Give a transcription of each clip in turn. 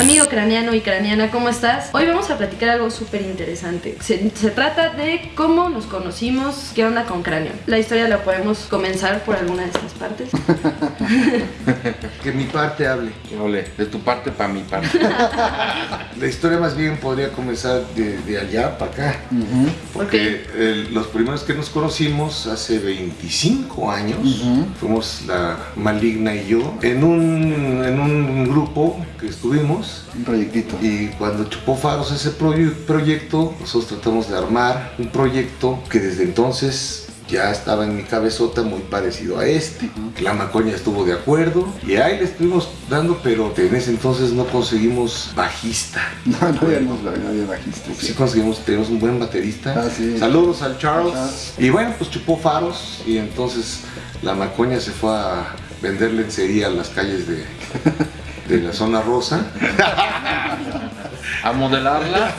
Amigo craniano y craniana, ¿cómo estás? Hoy vamos a platicar algo súper interesante. Se, se trata de cómo nos conocimos, qué onda con cráneo. La historia la podemos comenzar por alguna de estas partes. Que mi parte hable. Ole, de tu parte para mi parte. La historia más bien podría comenzar de, de allá para acá. Porque eh, los primeros que nos conocimos hace 25 años, fuimos la maligna y yo, en un, en un grupo que estuvimos. Un proyectito. Y cuando chupó faros ese proye- proyecto, nosotros tratamos de armar un proyecto que desde entonces ya estaba en mi cabezota muy parecido a este. La macoña estuvo de acuerdo y ahí le estuvimos dando, pero en ese entonces no conseguimos bajista. No, no habíamos, no bajista. Sí conseguimos, tenemos un buen baterista. Ah, sí. Saludos al Charles. Charles. Y bueno, pues chupó faros y entonces la macoña se fue a vender lencería a las calles de, de la zona rosa. A modelarla.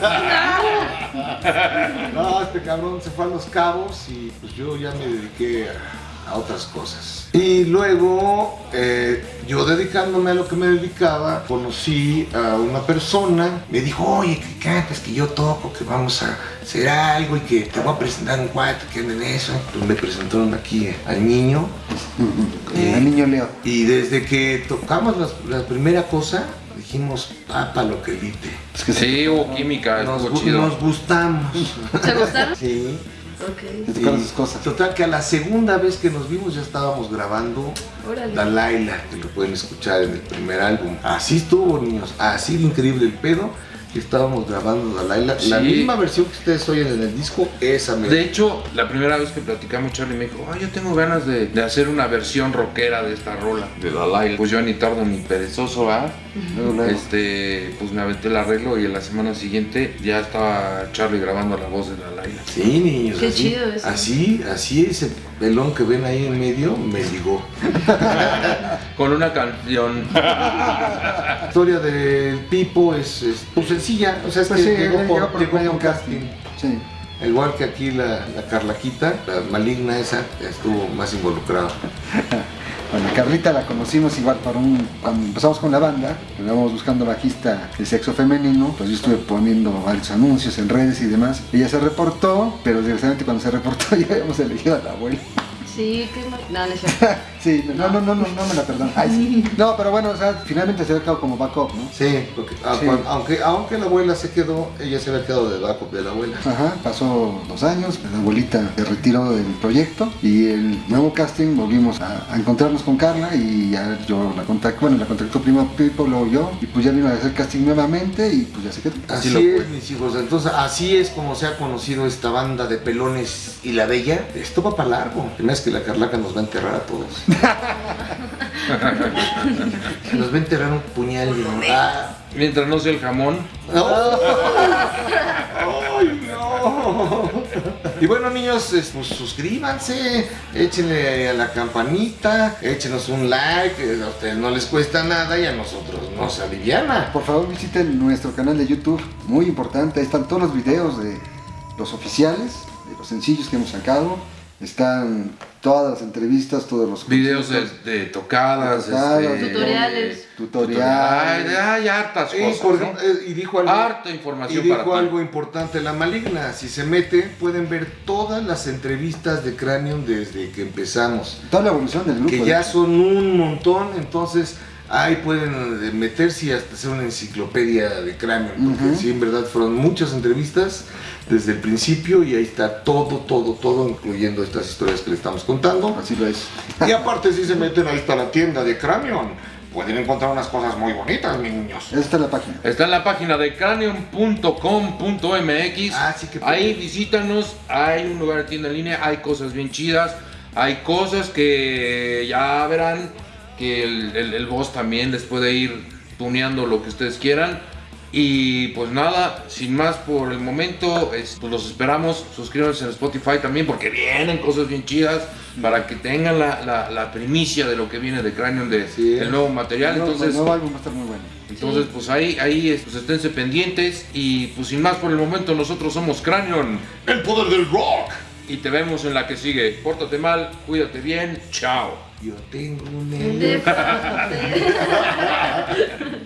No, este cabrón se fue a los cabos y pues yo ya me dediqué a, a otras cosas. Y luego, eh, yo dedicándome a lo que me dedicaba, conocí a una persona, me dijo, oye, que cantas, que yo toco, que vamos a hacer algo y que te voy a presentar un cuate que anda en eso. Pues me presentaron aquí al niño. Eh, El niño Leo. Y desde que tocamos las- la, primera cosa, dijimos, papa lo que que Sí, hubo química, Nos, chido. nos gustamos. ¿Se gustaron? Sí. Ok. te tocaron Y sus cosas. Total que a la segunda vez que nos vimos ya estábamos grabando Órale. Dalaila, que lo pueden escuchar en el primer álbum. Así estuvo, niños, así de increíble el pedo. Que estábamos grabando Dalaila. La Sí. misma versión que ustedes oyen en el disco, esa me De hecho, la primera vez que platicamos, Charlie me dijo, ay, yo tengo ganas de, de hacer una versión rockera de esta rola, de Dalai. Pues yo ni tardo ni perezoso, ¿ah? Este, pues me aventé el arreglo y en la semana siguiente ya estaba Charlie grabando la voz de Dalai. Sí, niños. Qué así, chido eso. Así, así ese pelón que ven ahí en medio me ligó. Con una canción. La historia del Pipo es, es, pues, sencilla. O sea, es Pues que sí, llegó por, por llegó medio por casting. Sí. Igual que aquí la, la Carlaquita, la maligna esa, estuvo más involucrada. Bueno, Carlita la conocimos igual para un. Cuando empezamos con la banda, íbamos buscando bajista de sexo femenino, pues yo estuve poniendo varios anuncios en redes y demás. Ella se reportó, pero desgraciadamente cuando se reportó ya habíamos elegido a la abuela. Sí, qué mal. No, no es cierto. Sí, no, no, no, no, no me la perdono. Ay, sí. No, pero bueno, o sea, finalmente se había quedado como backup, ¿no? Sí, porque a- Sí. cuan- Aunque, aunque la abuela se quedó, ella se había quedado de backup de la abuela. Ajá, pasó dos años, la abuelita se retiró del proyecto y el nuevo casting volvimos a, a encontrarnos con Carla y ya yo la contacté, bueno, la contactó primero Pipo, luego yo y pues ya vino a hacer casting nuevamente y pues ya se quedó. Así, lo es, mis hijos. Entonces, así es como se ha conocido esta banda de pelones y la bella. Esto va para largo. Es que la Carlaca nos va a enterrar a todos. nos va a enterrar un puñal. y no- Ah, Mientras no sea el jamón. no. Ay, no. Y bueno, niños, es- pues suscríbanse, échenle a la campanita, échenos un like, eh, a ustedes no les cuesta nada y a nosotros nos aliviana. Por favor visiten nuestro canal de YouTube, muy importante, ahí están todos los videos de los oficiales, de los sencillos que hemos sacado, están todas las entrevistas, todos los Videos de, tocadas, tocadas, este, Tutoriales. tutoriales. Ay, hay hartas Y, cosas. por- ¿no? eh, y dijo algo, Harta y información dijo para ti. algo importante, la maligna, si se mete pueden ver todas las entrevistas de Cranium desde que empezamos, Toda la evolución del grupo. que ya son un montón, entonces ahí pueden eh, meterse y hasta hacer una enciclopedia de Cranium, porque Ujú. sí, en verdad fueron muchas entrevistas desde el principio y ahí está todo, todo, todo, incluyendo estas historias que le estamos contando. Así lo es. Y aparte si se meten, ahí está la tienda de Cranium, pueden encontrar unas cosas muy bonitas, mis niños. Esa está la página. Está en la página de cranium.com.mx. Ah, sí que Ahí visítanos, hay un lugar de tienda en línea, hay cosas bien chidas, hay cosas que ya verán que el, el, el boss también les puede ir tuneando lo que ustedes quieran. Y pues nada, sin más por el momento, es- pues los esperamos. Suscríbanse en Spotify también porque vienen cosas bien chidas para que tengan la, la- la primicia de lo que viene de Cranium, de, Sí. del nuevo material. No, Entonces, el nuevo álbum va a estar muy bueno. entonces, pues ahí, ahí es- pues esténse pendientes y pues sin más por el momento nosotros somos Cranion El poder del rock. y te vemos en la que sigue. Pórtate mal, cuídate bien, chao. Yo tengo un.